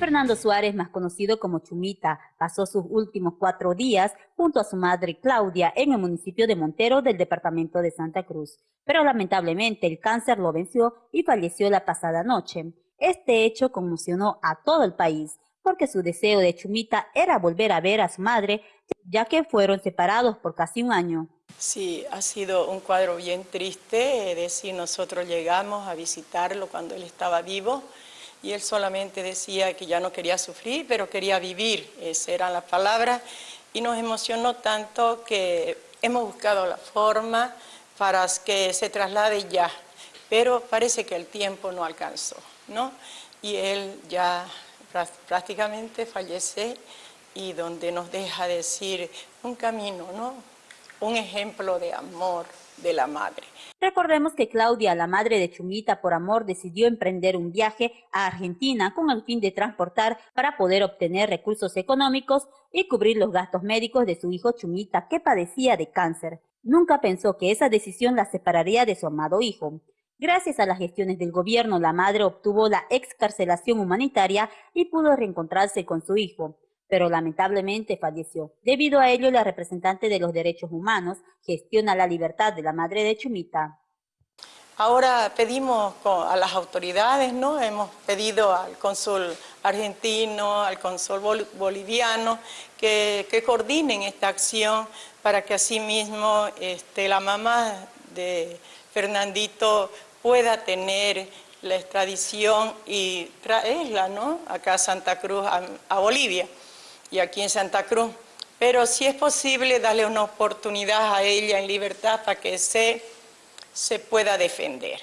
Fernando Suárez, más conocido como Chumita, pasó sus últimos cuatro días junto a su madre Claudia en el municipio de Montero del departamento de Santa Cruz. Pero lamentablemente el cáncer lo venció y falleció la pasada noche. Este hecho conmocionó a todo el país, porque su deseo de Chumita era volver a ver a su madre, ya que fueron separados por casi un año. Sí, ha sido un cuadro bien triste, es decir, nosotros llegamos a visitarlo cuando él estaba vivo, y él solamente decía que ya no quería sufrir, pero quería vivir, esas eran las palabras, y nos emocionó tanto que hemos buscado la forma para que se traslade ya, pero parece que el tiempo no alcanzó, ¿no? Y él ya prácticamente fallece y donde nos deja decir un camino, ¿no? Un ejemplo de amor de la madre. Recordemos que Claudia, la madre de Chumita por amor, decidió emprender un viaje a Argentina con el fin de transportar para poder obtener recursos económicos y cubrir los gastos médicos de su hijo Chumita, que padecía de cáncer. Nunca pensó que esa decisión la separaría de su amado hijo. Gracias a las gestiones del gobierno, la madre obtuvo la excarcelación humanitaria y pudo reencontrarse con su hijo pero lamentablemente falleció. Debido a ello, la representante de los derechos humanos gestiona la libertad de la madre de Chumita. Ahora pedimos a las autoridades, ¿no? Hemos pedido al cónsul argentino, al cónsul boliviano, que, coordinen esta acción para que asimismo este, la mamá de Fernandito pueda tener la extradición y traerla ¿no? acá a Santa Cruz, a Bolivia y aquí en Santa Cruz. Pero si es posible darle una oportunidad a ella en libertad para que se, se pueda defender.